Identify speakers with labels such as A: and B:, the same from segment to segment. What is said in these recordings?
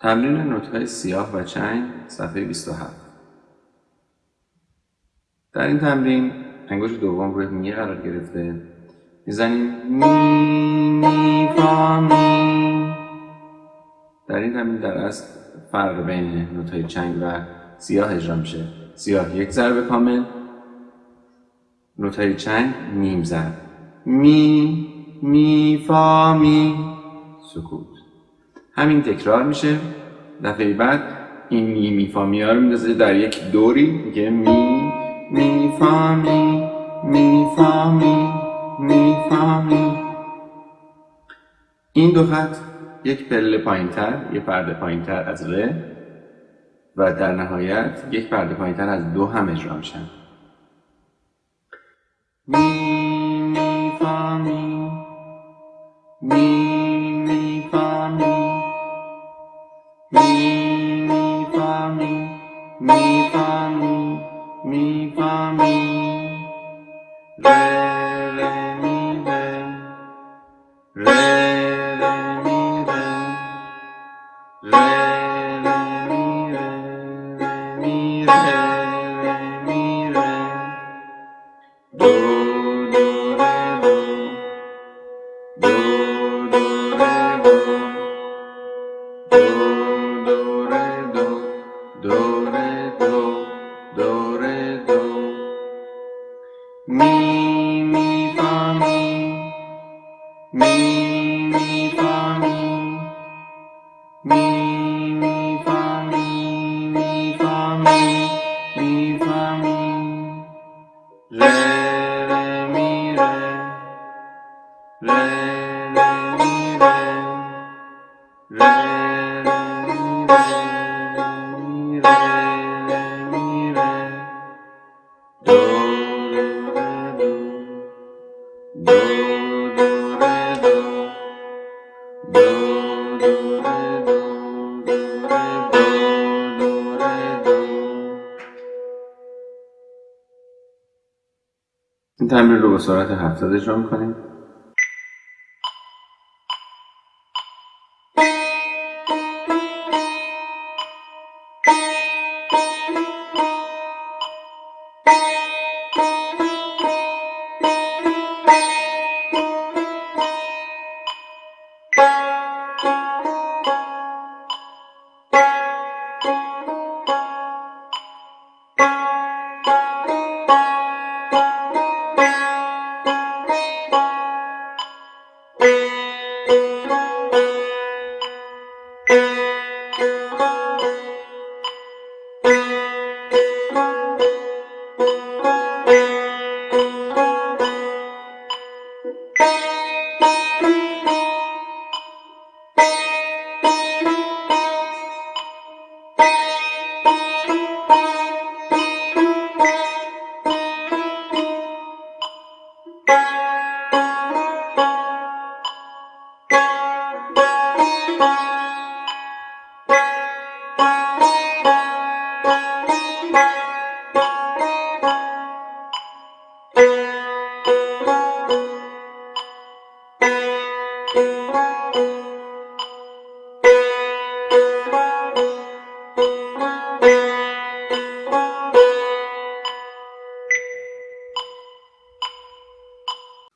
A: تمرین نوتهای سیاه و چنگ صفحه 27 در این تمرین انگشت دوم روی می قرار گرفته. می‌زنیم. می می فا می. در این تمرین در اصل فرق بین نوتهای چنگ و سیاه اجرا میشه. سیاه یک ضرب کامل. نوتهای چنگ نیم ضرب. می می فا می. سکوت. همین تکرار میشه. دفعه بعد این می می فا می رو میندازه در یک دوری. میگه می می فا می می فا می می فا می. این دو خط یک پله پایینتر یک پرده پایینتر از ر و در نهایت یک پرده پایینتر از دو هم اجرا میشن. می می فا می می می می فا می می می فا می می می فا می می فا می می فا می ر ر می ر ر ر می ر ر این تمرین رو با سرعت 70 اجرا می‌کنیم.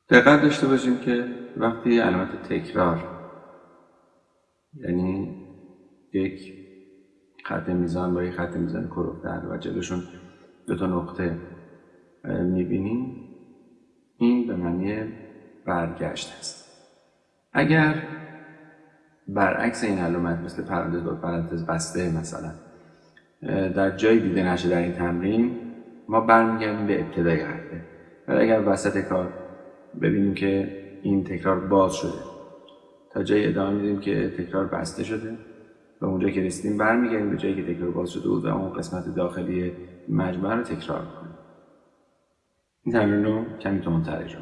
A: دقت داشته باشیم که وقتی علامت تکرار یعنی یک خط میزان با یک خط میزان کروفتر و جلوشون دو تا نقطه می‌بینیم این به معنی برگشت است. اگر برعکس این علامت مثل پرانتز با پرانتز بسته مثلا در جایی دیده نشه در این تمرین ما برمیگردیم به ابتدای حرفه. ولی اگر وسط کار ببینیم که این تکرار باز شده. تا جایی ادامه میدیم که تکرار بسته شده و اونجا که رسیدیم برمیگردیم به جایی که تکرار باز شده بود و اون قسمت داخلی مجموعه رو تکرار می‌کنیم. این تمرین رو کمی تندتر اجرا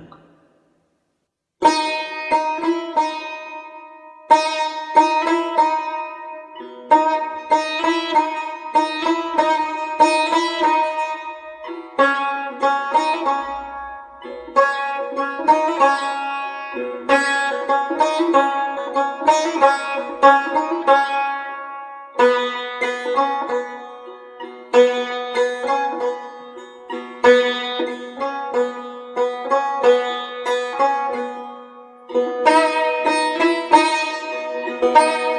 B: Música